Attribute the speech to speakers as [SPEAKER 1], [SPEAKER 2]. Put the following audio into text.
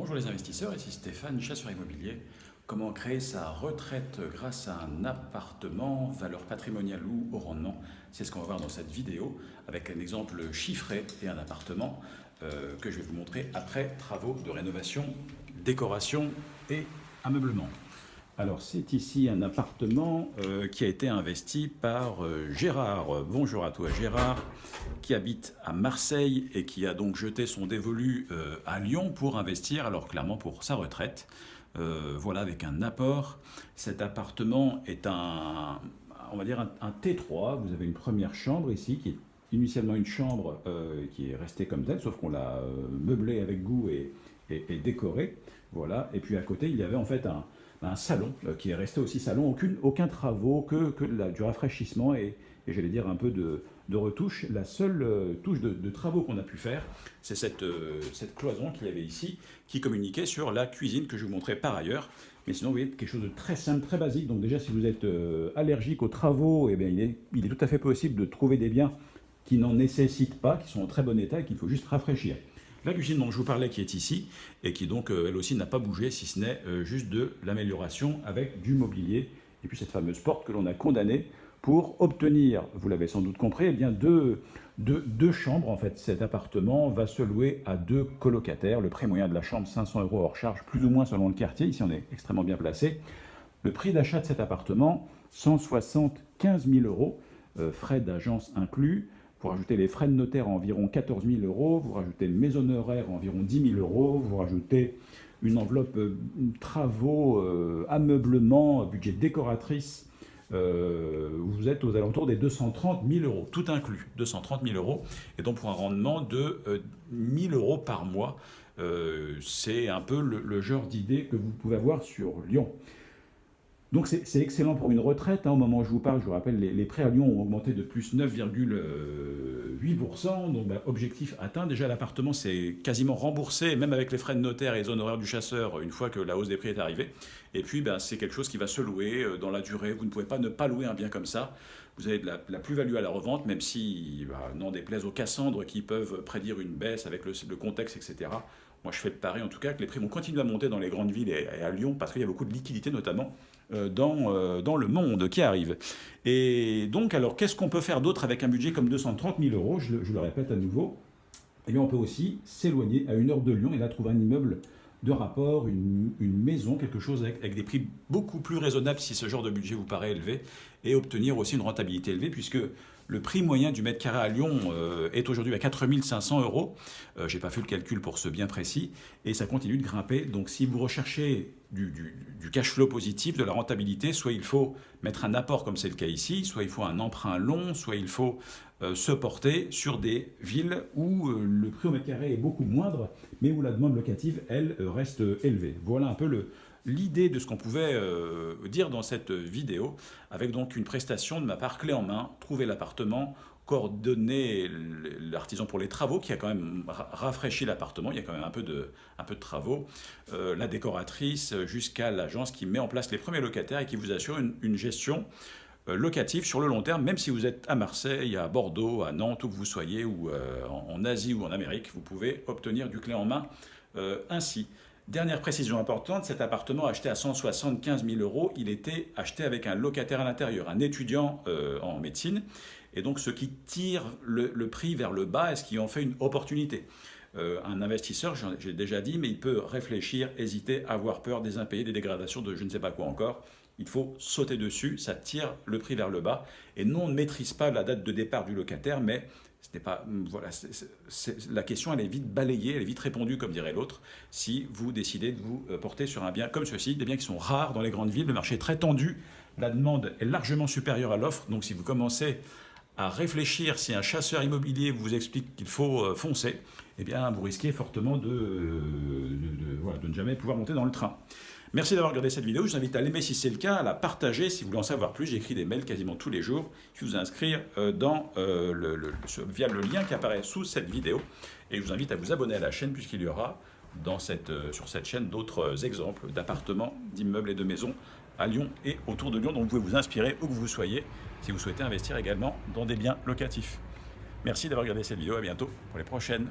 [SPEAKER 1] Bonjour les investisseurs, ici Stéphane, chasseur immobilier. Comment créer sa retraite grâce à un appartement, valeur patrimoniale ou au rendement? C'est ce qu'on va voir dans cette vidéo avec un exemple chiffré et un appartement euh, que je vais vous montrer après travaux de rénovation, décoration et ameublement. Alors c'est ici un appartement euh, qui a été investi par euh, Gérard. Bonjour à toi Gérard, qui habite à Marseille et qui a donc jeté son dévolu euh, à Lyon pour investir, alors clairement pour sa retraite. voilà, avec un apport. Cet appartement est un, on va dire un, T3. Vous avez une première chambre ici qui est initialement une chambre qui est restée comme telle, sauf qu'on l'a meublée avec goût et, et, décorée. Voilà. Et puis à côté, il y avait en fait un, un salon euh, qui est resté aussi salon, aucune, aucun travaux, que, que du rafraîchissement et, et j'allais dire un peu de, de retouche. La seule euh, touche de, travaux qu'on a pu faire, c'est cette, euh, cette cloison qu'il y avait ici, qui communiquait sur la cuisine que je vous montrais par ailleurs. Mais sinon, vous voyez, quelque chose de très simple, très basique. Donc déjà, si vous êtes allergique aux travaux, eh bien, il, est, il est tout à fait possible de trouver des biens qui n'en nécessitent pas, qui sont en très bon état et qu'il faut juste rafraîchir. La cuisine dont je vous parlais qui est ici, et qui donc euh, elle aussi n'a pas bougé, si ce n'est euh, juste de l'amélioration avec du mobilier, et puis cette fameuse porte que l'on a condamnée pour obtenir, vous l'avez sans doute compris, eh deux, chambres. En fait, cet appartement va se louer à deux colocataires. Le prix moyen de la chambre, 500 euros hors charge, plus ou moins selon le quartier. Ici, on est extrêmement bien placé. Le prix d'achat de cet appartement, 175 000 euros, euh, frais d'agence inclus. Vous rajoutez les frais de notaire à environ 14 000 euros, vous rajoutez le maison horaire à environ 10 000 euros, vous rajoutez une enveloppe euh, travaux, euh, ameublement, budget décoratrice, euh, vous êtes aux alentours des 230 000 euros, tout inclus, 230 000 euros, et donc pour un rendement de 1 000 euros par mois. c'est un peu le genre d'idée que vous pouvez avoir sur Lyon. Donc c'est excellent pour une retraite. Hein. Au moment où je vous parle, je vous rappelle, les, prêts à Lyon ont augmenté de plus 9,8%. Donc bah, objectif atteint. Déjà l'appartement c'est quasiment remboursé, même avec les frais de notaire et les honoraires du chasseur, une fois que la hausse des prix est arrivée. Et puis bah, c'est quelque chose qui va se louer euh, dans la durée. Vous ne pouvez pas ne pas louer un bien comme ça. Vous avez de la, plus-value à la revente, même si, bah, n'en déplaise aux Cassandres qui peuvent prédire une baisse avec le, le contexte, etc. Moi, je fais le pari, en tout cas, que les prix vont continuer à monter dans les grandes villes et à Lyon, parce qu'il y a beaucoup de liquidités, notamment euh, dans, euh, dans le monde qui arrive. Et donc, alors, qu'est-ce qu'on peut faire d'autre avec un budget comme 230 000 euros? Je, le répète à nouveau. Eh bien, on peut aussi s'éloigner à une heure de Lyon et là trouver un immeuble de rapport, une, maison, quelque chose avec, des prix beaucoup plus raisonnables si ce genre de budget vous paraît élevé, et obtenir aussi une rentabilité élevée, puisque le prix moyen du mètre carré à Lyon euh, est aujourd'hui à 4500 euros. Euh, Je n'ai pas fait le calcul pour ce bien précis, et ça continue de grimper. Donc si vous recherchez du, du, cash flow positif, de la rentabilité, soit il faut mettre un apport comme c'est le cas ici, soit il faut un emprunt long, soit il faut se porter sur des villes où le prix au mètre carré est beaucoup moindre, mais où la demande locative, elle, reste élevée. Voilà un peu l'idée de ce qu'on pouvait euh, dire dans cette vidéo, avec donc une prestation de ma part clé en main, trouver l'appartement, coordonner l'artisan pour les travaux, qui a quand même rafraîchi l'appartement, il y a quand même un peu de, travaux, euh, la décoratrice, jusqu'à l'agence qui met en place les premiers locataires et qui vous assure une, gestion euh, locative sur le long terme, même si vous êtes à Marseille, à Bordeaux, à Nantes, où que vous soyez, ou en, Asie ou en Amérique, vous pouvez obtenir du clé en main ainsi. Dernière précision importante, cet appartement acheté à 175 000 euros, il était acheté avec un locataire à l'intérieur, un étudiant euh, en médecine, et donc ce qui tire le, prix vers le bas et ce qui en fait une opportunité. Euh, un investisseur, j'ai déjà dit, mais il peut réfléchir, hésiter, avoir peur des impayés, des dégradations, de je ne sais pas quoi encore. Il faut sauter dessus, ça tire le prix vers le bas. Et non, on ne maîtrise pas la date de départ du locataire, mais ce pas, mm, voilà, la question elle est vite balayée, elle est vite répondue comme dirait l'autre, si vous décidez de vous euh, porter sur un bien comme ceci, des biens qui sont rares dans les grandes villes, le marché est très tendu, la demande est largement supérieure à l'offre, donc si vous commencez à réfléchir, si un chasseur immobilier vous explique qu'il faut euh, foncer, eh bien vous risquez fortement de, de ne jamais pouvoir monter dans le train. Merci d'avoir regardé cette vidéo. Je vous invite à l'aimer si c'est le cas, à la partager si vous voulez en savoir plus. J'écris des mails quasiment tous les jours. Je vous inscrire euh, dans, euh, le, via le lien qui apparaît sous cette vidéo. Et je vous invite à vous abonner à la chaîne puisqu'il y aura euh, sur cette chaîne d'autres exemples d'appartements, d'immeubles et de maisons à Lyon et autour de Lyon. Donc vous pouvez vous inspirer où que vous soyez si vous souhaitez investir également dans des biens locatifs. Merci d'avoir regardé cette vidéo. À bientôt pour les prochaines.